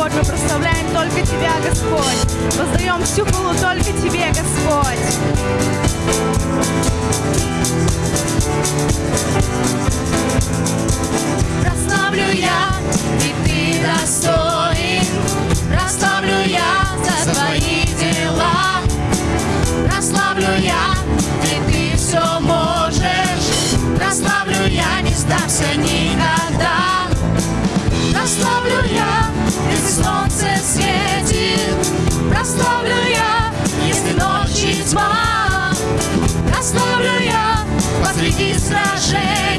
Господь, мы прославляем только Тебя, Господь. Воздаем всю хвалу только Тебе, Господь. Прославлю я, если ночи тьма. Прославлю я посреди сражений.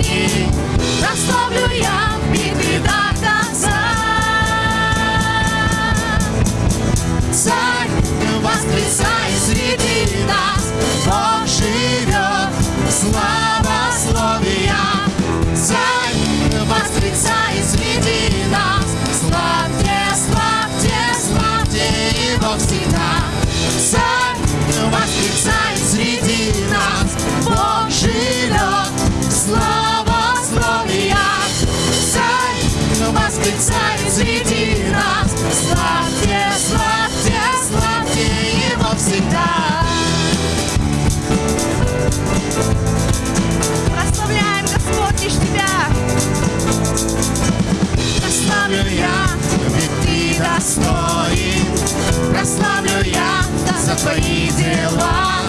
За твои дела.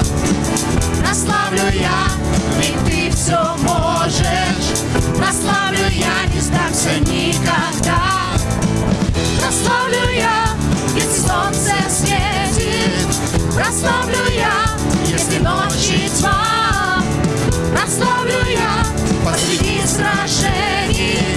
Прославлю я, ведь ты все можешь. Прославлю я, не сдамся никогда. Прославлю я, если солнце светит. Прославлю я, если ночи тьма. Прославлю я посреди сражений.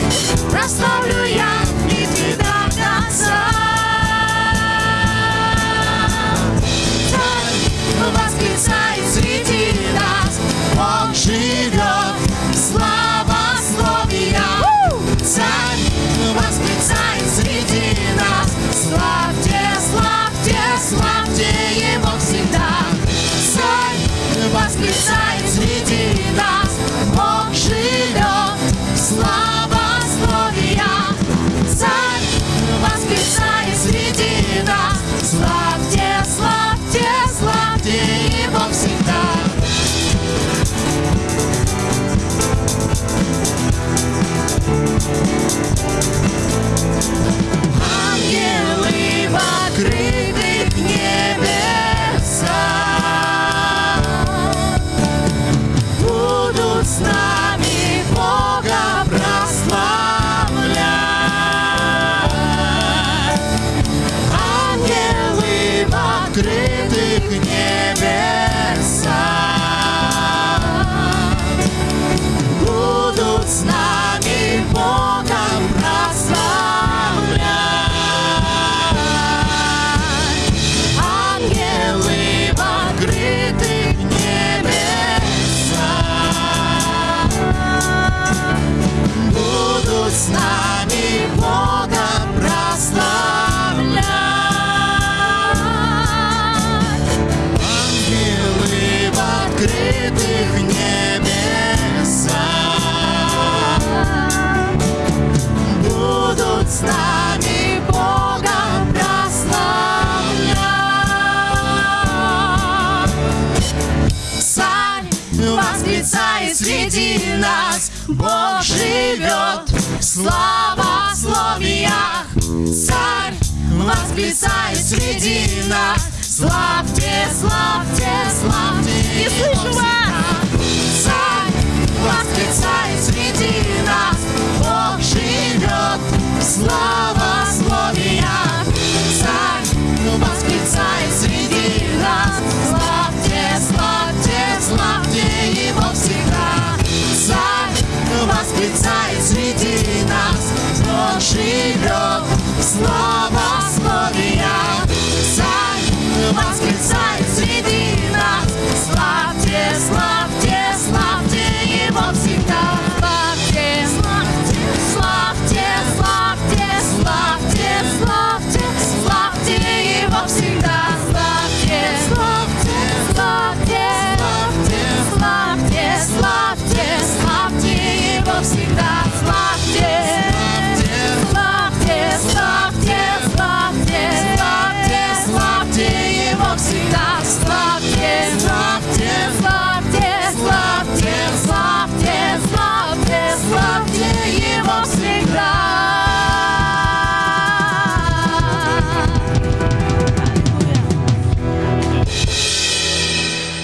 It's not. Восклицает среди нас. Бог живет Слава в словиях Царь восклицает среди нас. Славьте, славьте, славьте Не слышу вас! Царь восклицает среди нас. Бог живет Слава восклицают среди